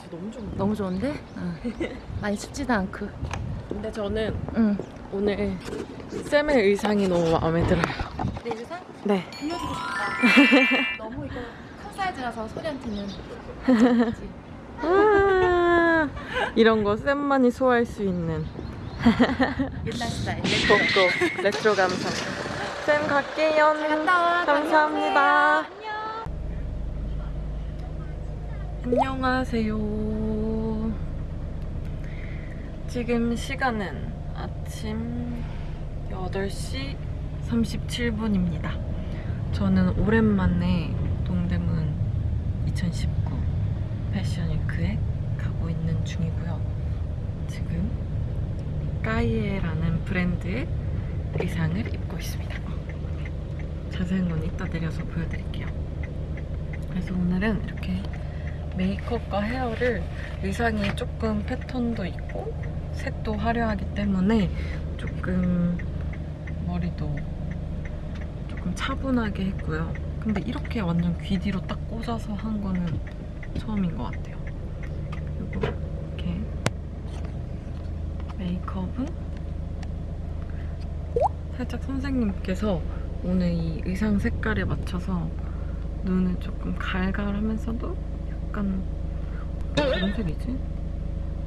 날씨 너무 좋은데? 너무 좋은데? 많이 춥지도 않고. 근데 저는 응. 오늘 쌤의 의상이 너무 마음에 들어요. 내 의상 네. 빌려주고 싶다. 너무 이거 큰 사이즈라서 소리한테는. 아, 이런 거 쌤만이 소화할 수 있는 옛날 스타일. 고고 레트로 감성. 쌤 갈게요. 감사합니다. 안녕하세요. 지금 시간은 아침 8시 37분입니다. 저는 오랜만에 동대문 2019 패션위크에 가고 있는 중이고요. 지금 까이에라는 브랜드의 의상을 입고 있습니다. 자세한 건 이따 내려서 보여드릴게요. 그래서 오늘은 이렇게 메이크업과 헤어를 의상이 조금 패턴도 있고 색도 화려하기 때문에 조금 머리도 조금 차분하게 했고요. 근데 이렇게 완전 귀 뒤로 딱 꽂아서 한 거는 처음인 것 같아요. 그리고 이렇게 메이크업은 살짝 선생님께서 오늘 이 의상 색깔에 맞춰서 눈을 조금 갈갈하면서도 약간 무슨 색이지?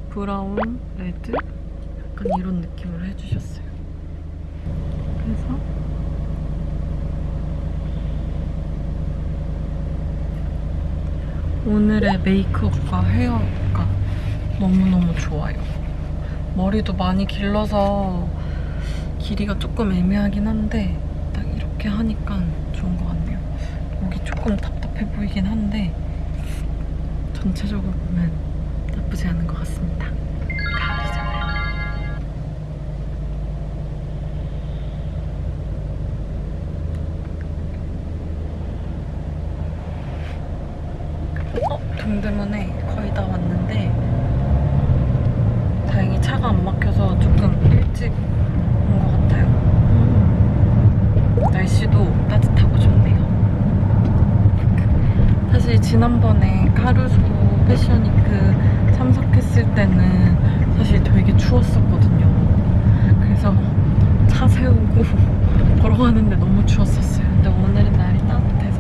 브라운, 레드? 약간 이런 느낌으로 해주셨어요. 그래서 오늘의 메이크업과 헤어가 너무너무 좋아요. 머리도 많이 길러서 길이가 조금 애매하긴 한데 딱 이렇게 하니까 좋은 것 같네요. 목이 조금 답답해 보이긴 한데 전체적으로 보면 나쁘지 않은 것 같습니다. 가을이잖아요. 어? 동대문에 거의 다 왔는데 다행히 차가 안 막혀서 조금 일찍 온 것 같아요. 음. 날씨도 따뜻하고 좋네요. 사실 지난번에 카루소 패션위크 참석했을 때는 사실 되게 추웠었거든요. 그래서 차 세우고 걸어가는데 너무 추웠었어요. 근데 오늘은 날이 따뜻해서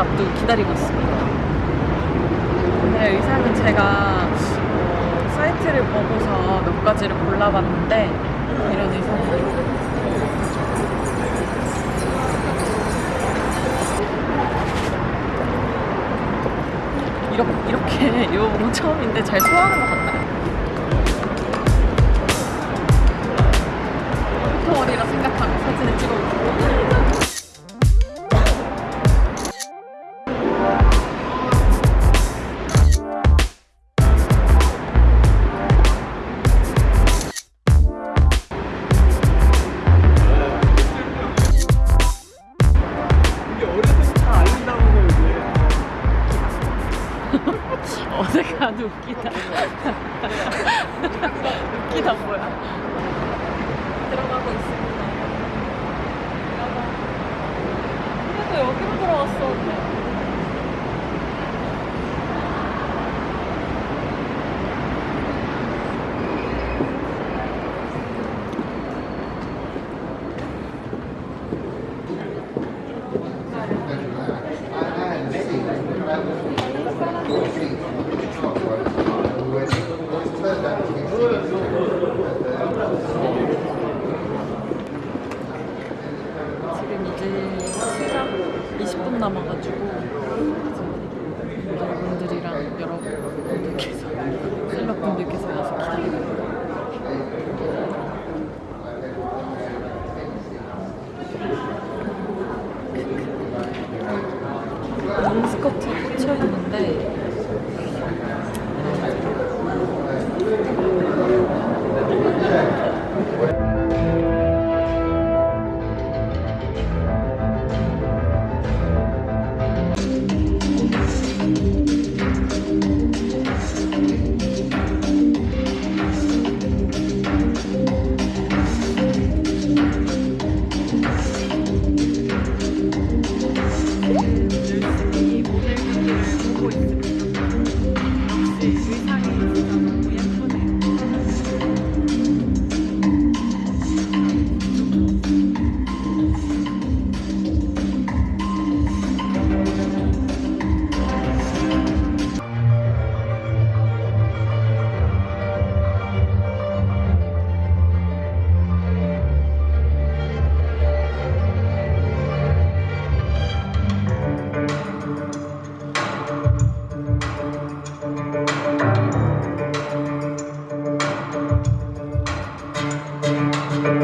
앞두고 기다리고 있습니다. 오늘의 의상은 제가 어, 사이트를 보고서 몇 가지를 골라봤는데 이런 의상이 이렇게 입어본 건 처음인데 잘 소화하는 것 같아요. 웃기다 뭐야. 오늘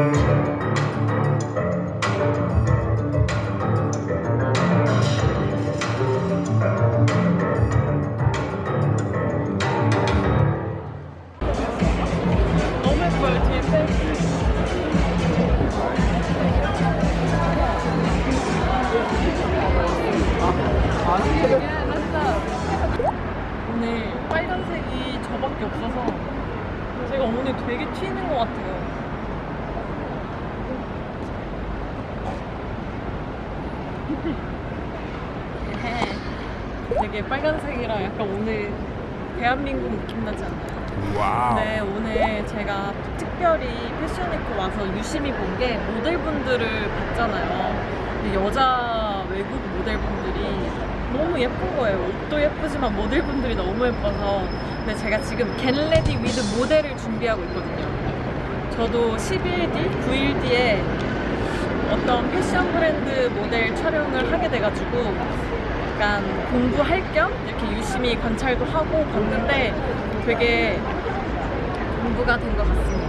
빨간색이 저밖에 없어서 제가 오늘 되게 튀는 것 같아요 되게 빨간색이라 약간 오늘 대한민국 느낌 나지 않나요? wow. 네, 오늘 제가 특별히 패션위크 와서 유심히 본 게 모델분들을 봤잖아요. 여자 외국 모델분들이 너무 예쁜 거예요. 옷도 예쁘지만 모델분들이 너무 예뻐서. 근데 제가 지금 Get Ready With 모델을 준비하고 있거든요. 저도 10일 뒤, 9일 뒤에 어떤 패션 브랜드 모델 촬영을 하게 돼가지고 약간 공부할 겸 이렇게 유심히 관찰도 하고 봤는데 되게 공부가 된 것 같습니다.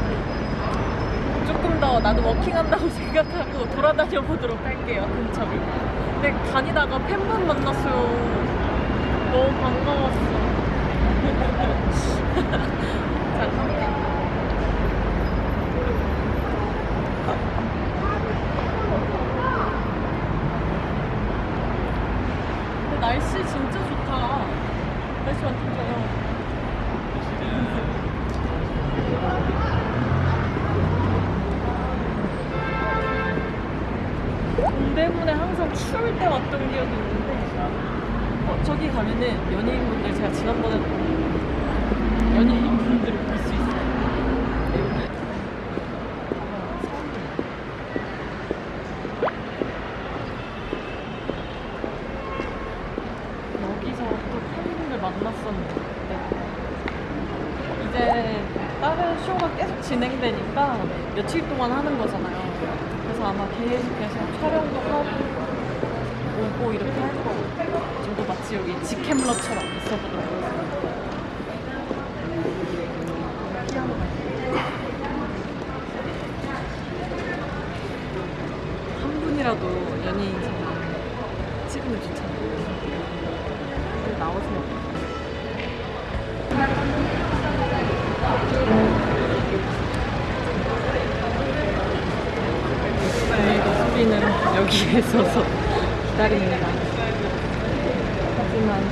조금 더 나도 워킹한다고 생각하고 돌아다녀 보도록 할게요, 근처를. 근데 다니다가 팬분 만났어요. 너무 반가웠어. 자. 근데 날씨 진짜 좋다. 날씨 완전 좋아요. 추울 때 왔던 기억이 있는데 어, 저기 가면은 연예인분들 제가 지난번에 연예인분들을 볼 수 있어요. 여기. 여기서 또 팬분들 만났었는데 이제 다른 쇼가 계속 진행되니까 며칠 동안 하는 거잖아요. 그래서 아마 계속해서 촬영도 하고 오고 이렇게 할 거고 저도 마치 여기 직캠러처럼 있어보도록 하겠습니다. 한 분이라도 연예인처럼 찍으면 좋잖아요. 나오세요. 네, 여기에 서서 기다립니다. 하지만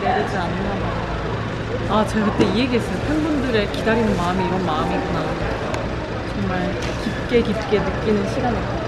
내리지 않나 봐요. 아, 제가 그때 이 얘기했어요. 팬분들의 기다리는 마음이 이런 마음이구나. 정말 깊게 깊게 느끼는 시간이었거든요.